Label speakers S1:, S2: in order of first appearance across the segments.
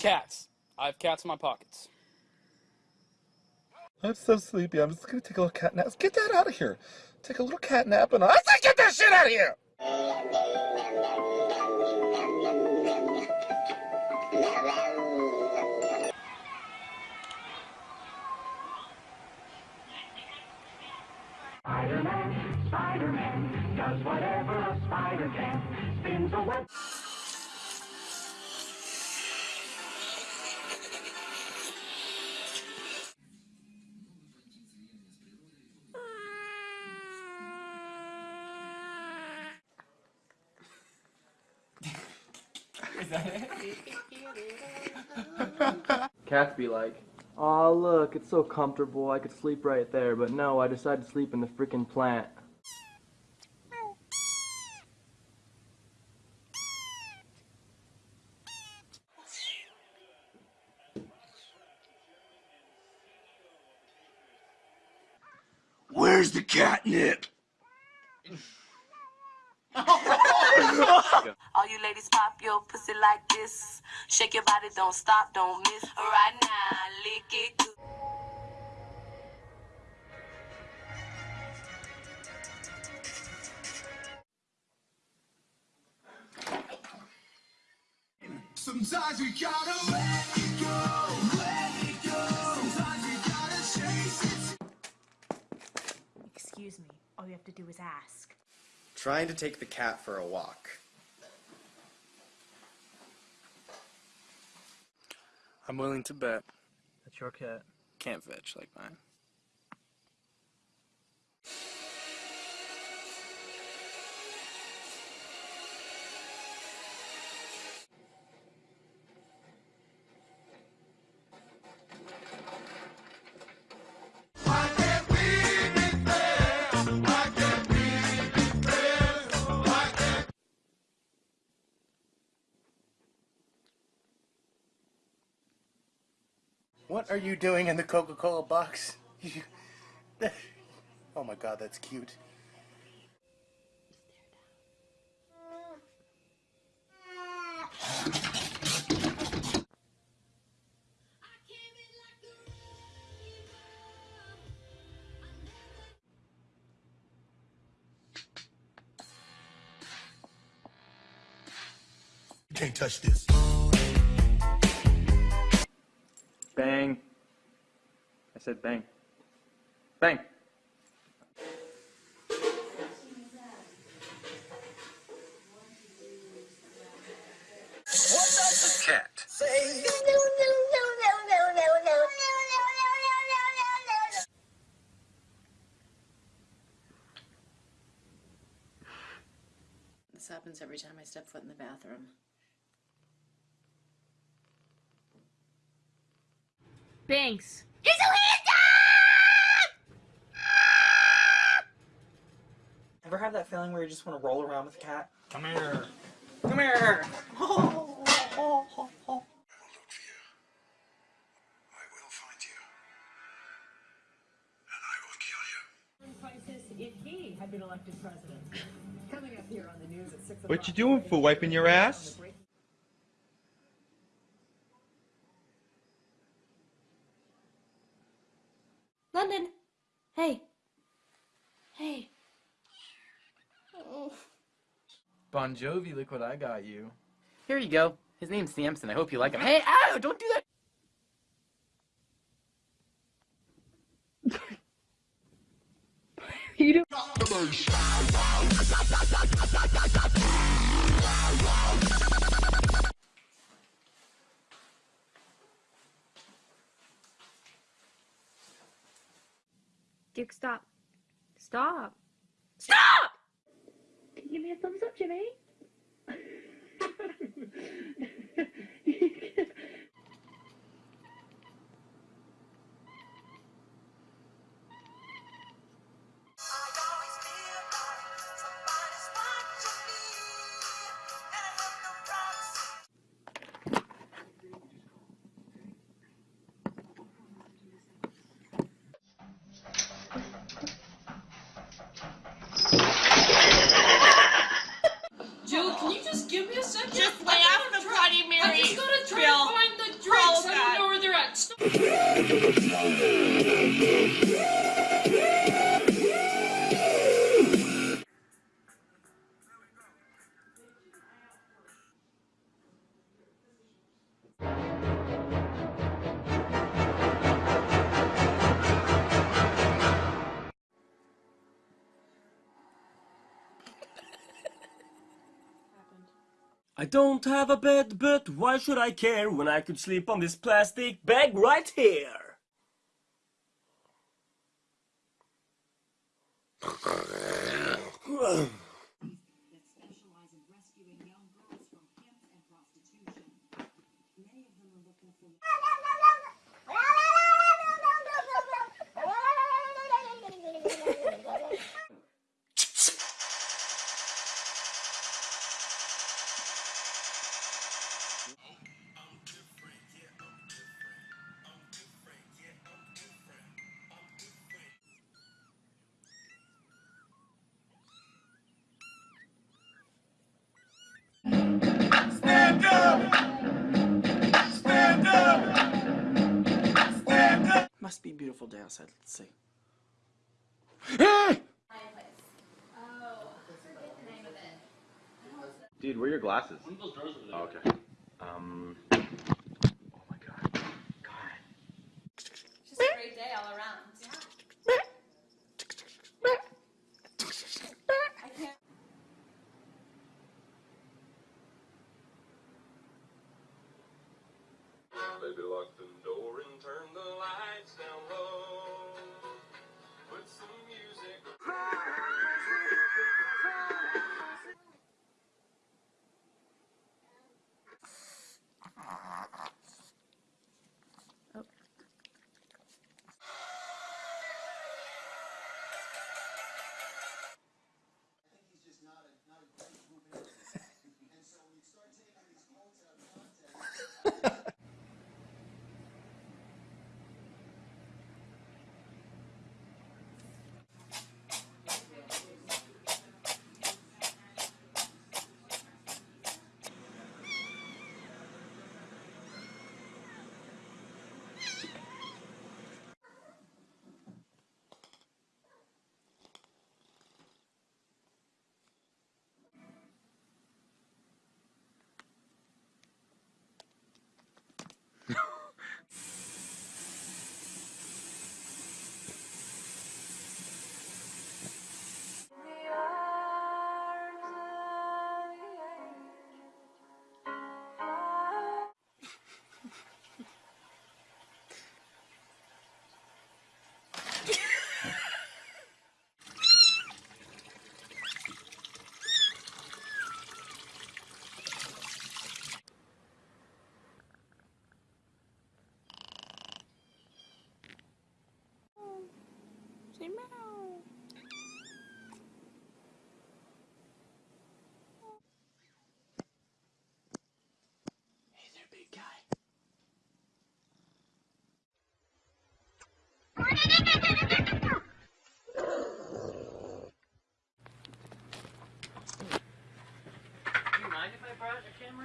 S1: Cats. I have cats in my pockets.
S2: I'm so sleepy. I'm just gonna take a little cat nap. Get that out of here. Take a little cat nap and I say get that shit out of here!
S3: Spider-Man, Spider-Man, does whatever a spider can. Spins a web.
S4: Cats be like, Aw, look, it's so comfortable, I could sleep right there, but no, I decided to sleep in the freaking plant.
S2: Where's the catnip?
S5: All you ladies pop your pussy like this. Shake your body, don't stop, don't miss. Right now, lick it good.
S6: Sometimes we gotta let it go, let it go. Sometimes we gotta chase it.
S7: Excuse me. All you have to do is ask.
S8: Trying to take the cat for a walk.
S1: I'm willing to bet.
S4: That's your cat.
S1: Can't fetch like mine.
S9: What are you doing in the Coca-Cola box? Oh my god, that's cute.
S6: You can't touch this.
S4: Bang. I said bang. Bang.
S2: What does the cat say?
S10: This happens every time I step foot in the bathroom.
S7: Banks. He's a handsome!
S11: Ever have that feeling where you just want to roll around with a cat?
S9: Come here.
S11: Come here!
S6: I will look for you. I will find you. And I will kill you.
S12: crisis if he had been elected president. Coming up here on the news at 6
S13: What you doing for wiping your ass?
S7: London. Hey. Hey. Oh.
S4: Bon Jovi, look what I got you.
S11: Here you go. His name's Samson. I hope you like him. Hey, ow! Don't do that!
S12: You
S7: Duke, stop. Stop.
S12: Stop! Can you give me a thumbs up, Jimmy?
S5: I
S14: don't have a bed, but why should I care when I could sleep on this plastic bag right here?
S15: beautiful day outside. Let's see.
S8: Dude, where are your glasses? Oh, okay. Um.
S16: Just a great day all around.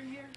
S15: In here?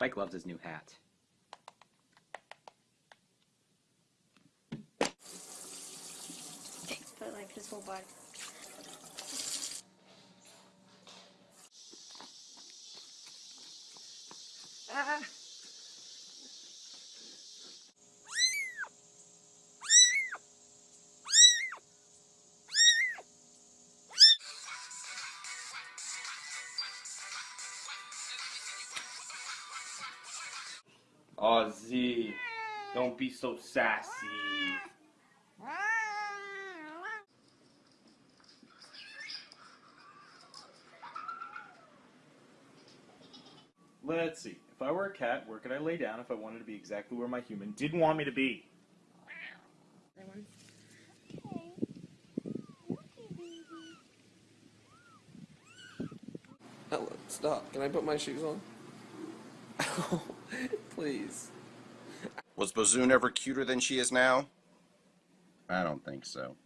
S15: Spike loves his new hat.
S17: Aw, Z. Don't be so sassy.
S8: Let's see. If I were a cat, where could I lay down if I wanted to be exactly where my human didn't want me to be?
S14: Ellen, stop. Can I put my shoes on? Please.
S18: Was Bazoon ever cuter than she is now? I don't think so.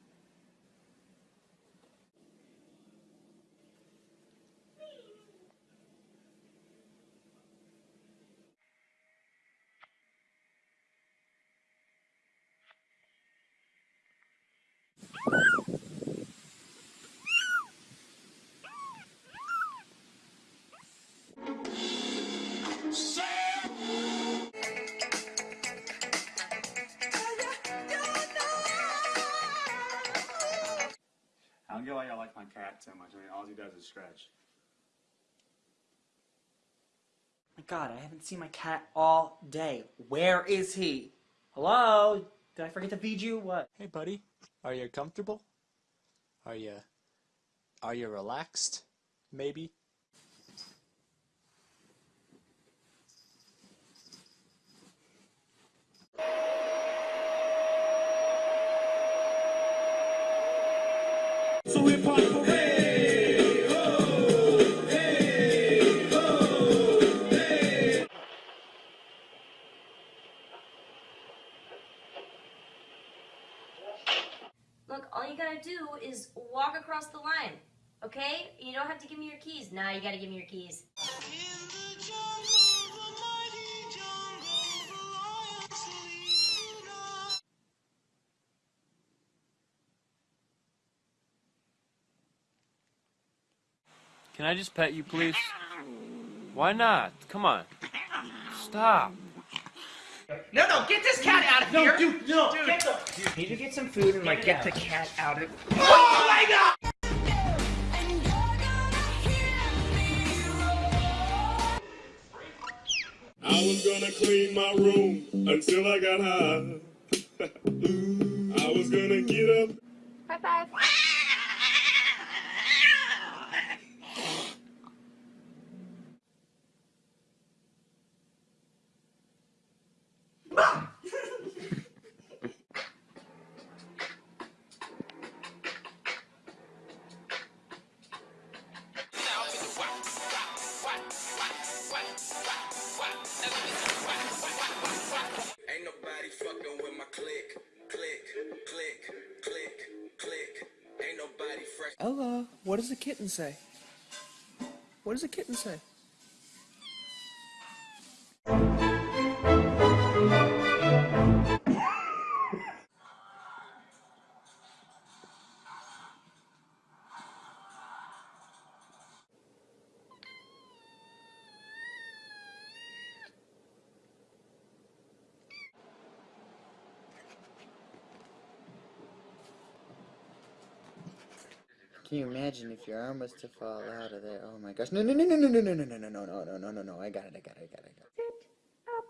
S8: Like my much. I mean, all he does is scratch.
S19: My God, I haven't seen my cat all day. Where is he? Hello? Did I forget to feed you? What?
S1: Hey, buddy. Are you comfortable? Are you. Are you relaxed? Maybe?
S20: So hip hop
S21: keys. Nah, you gotta give me your keys.
S17: Can I just pet you, please? Why not? Come on. Stop.
S19: No, no, get this cat out of
S22: No,
S19: here!
S22: dude, no,
S19: dude,
S22: get the-
S19: dude, need to get some food and like get the cat out of.
S22: Oh my god!
S23: Was gonna clean my room until I got high. I was gonna get up.
S21: High five.
S4: What does the kitten say? What does the kitten say?
S24: Can you imagine if your arm was to fall out of there? Oh my gosh. No, no, no, no, no, no, no, no, no, no, no, no, no, no, no, no. I got it, I got it, I got it, I got it.
S21: Up,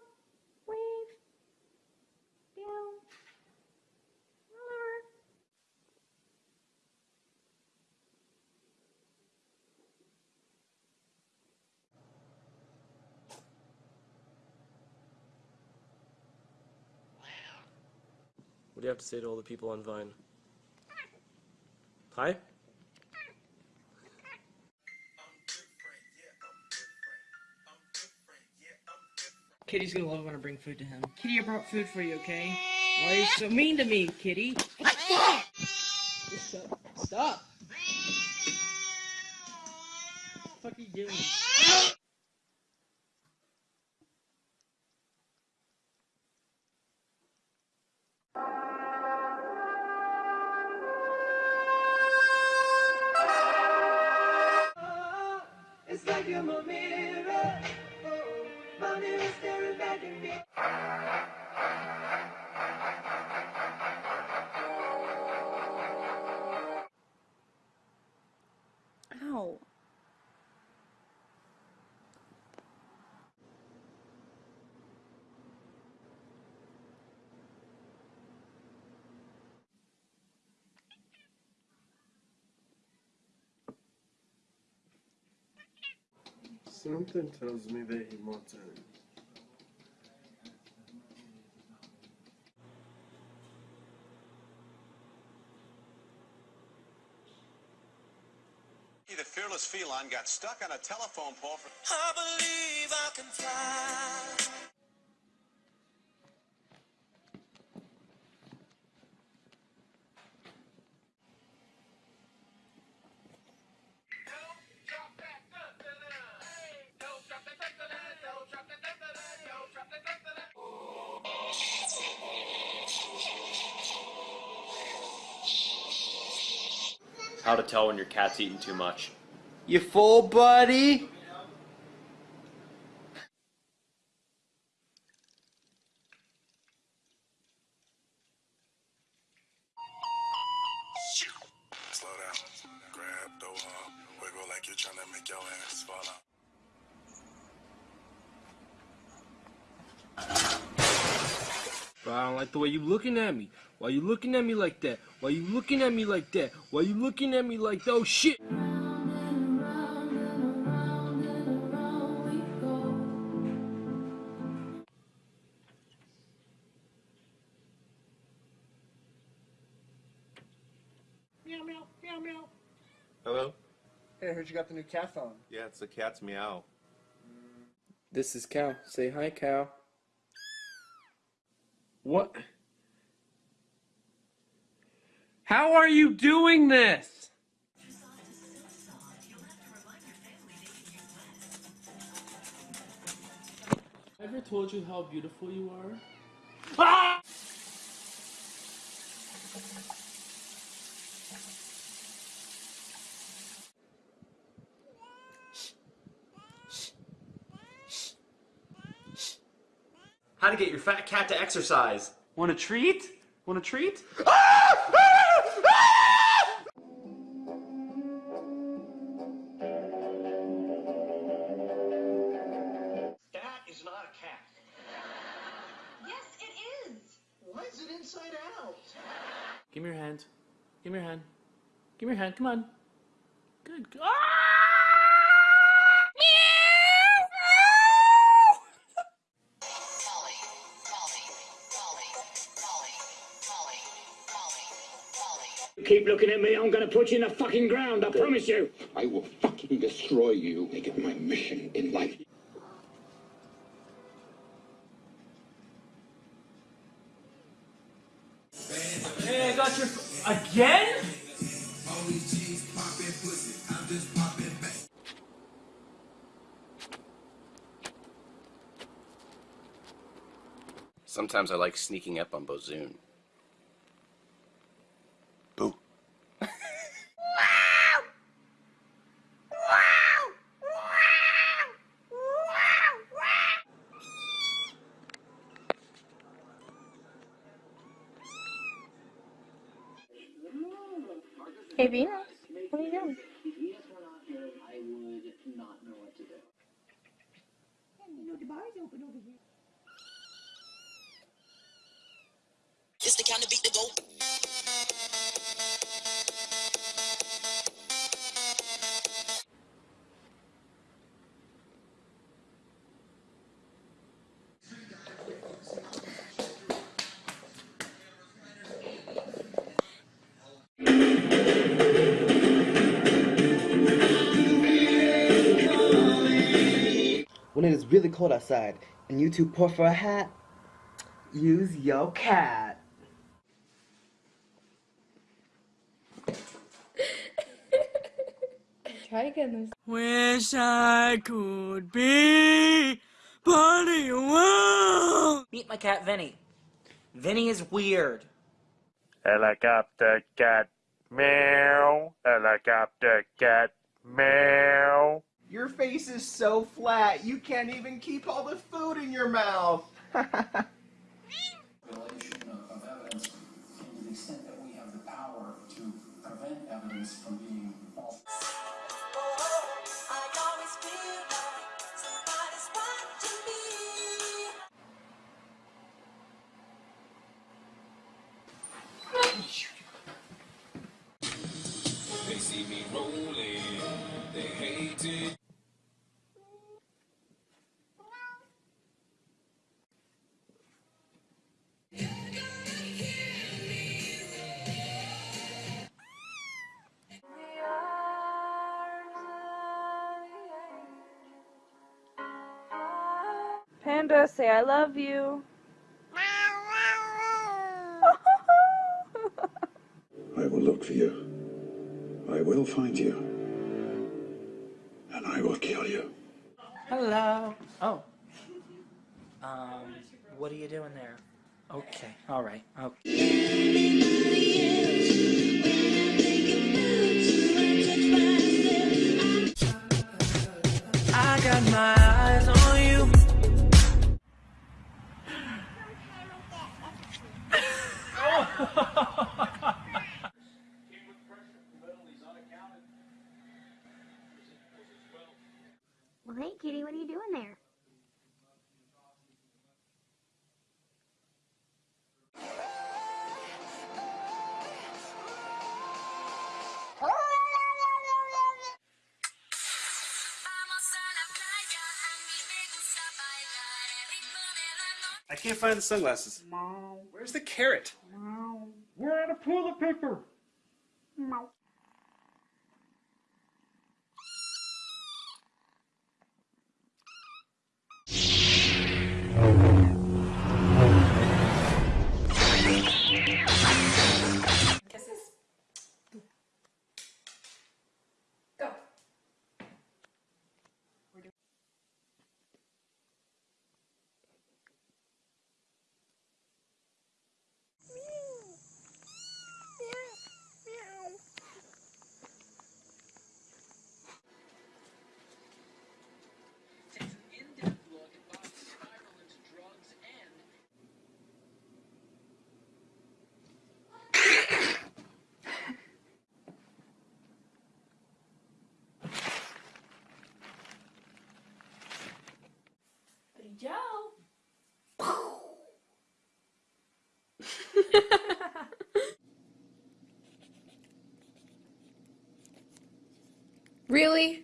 S21: wave, down, lower.
S4: What do you have to say to all the people on Vine? Hi?
S19: Kitty's gonna love it when I bring food to him. Kitty, I brought food for you, okay? Why are you so mean to me, Kitty? Stop! Stop. Stop. What the fuck are you doing?
S20: It's like you're my mirror.
S15: Ow.
S4: Something tells me that he wants it.
S6: The fearless feline got stuck on a telephone pole for.
S25: I believe I can fly.
S26: To tell when your cat's eating too much.
S22: You full, buddy?
S6: Slow down. Grab, throw up. Wiggle like you're trying to make your ass fall out.
S27: Bro, I don't like the way you looking at me. Why you looking at me like that? Why you looking at me like that? Why you looking at me like that? Oh shit!
S28: Meow meow meow meow.
S29: Hello?
S22: Hey, I heard you got the new cat phone.
S29: Yeah, it's the cat's meow.
S4: This is Cal. Say hi, Cal.
S27: What? How are you doing this? Ever told you how beautiful you are? Ah!
S22: How to get your fat cat to exercise.
S26: Want a treat? Want a treat?
S28: That
S26: Give me your hand. Give me your hand. Give me your hand. Come on. Good. Ah!
S30: Keep looking at me, I'm gonna put you in the fucking ground, I promise you.
S31: I will fucking destroy you. Make it my mission in life.
S26: Again?
S32: Sometimes I like sneaking up on Bozoon.
S15: Hey,
S22: really cold outside and you too poor for a hat, use your cat.
S15: Try again this.
S33: Wish I could be part of your world.
S11: Meet my cat Vinny. Vinny is weird.
S34: Helicopter cat meow. Helicopter cat meow.
S22: Your face is so flat, you can't even keep all the food in your mouth.
S6: Revelation of, of evidence, to the extent that we have the power to prevent evidence from being
S15: Panda, say I love you.
S31: I will look for you. I will find you. And I will kill you.
S11: Hello. Oh. Um, what are you doing there? Okay, alright. Okay. I got my
S35: I can't find the sunglasses. Where's the carrot?
S7: We're out of toilet paper.
S15: Really?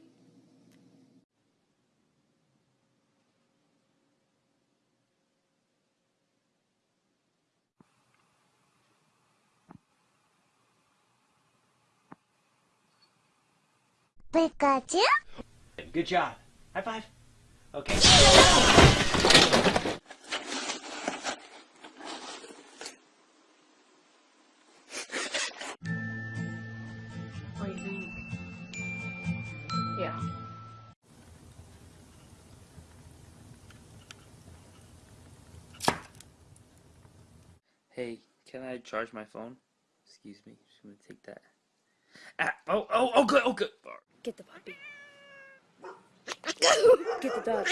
S19: Pikachu?
S36: Good job. High five. Okay.
S11: Hey, can I charge my phone? Excuse me, just gonna take that. Ah, oh, oh, oh, good, oh, good.
S15: Get the puppy. Get the dog.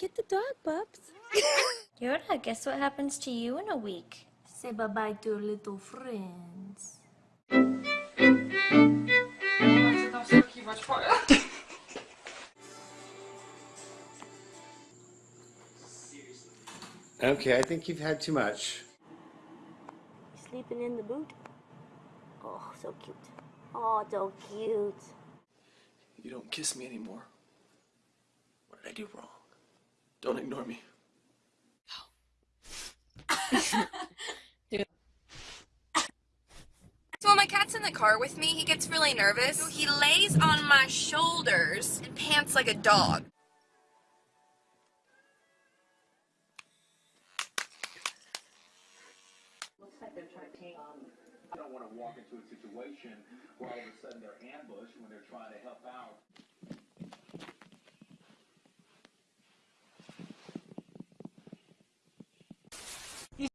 S15: Get the dog, pups.
S19: Yoda, guess what happens to you in a week? Say bye-bye to your little friends.
S35: Okay, I think you've had too much.
S19: Sleeping in the boot? Oh, so cute. Oh, so cute.
S37: You don't kiss me anymore. What did I do wrong? Don't ignore me.
S38: So when my cat's in the car with me, he gets really nervous. He lays on my shoulders and pants like a dog.
S8: Into a situation where all of a sudden they're ambushed when they're trying to help out.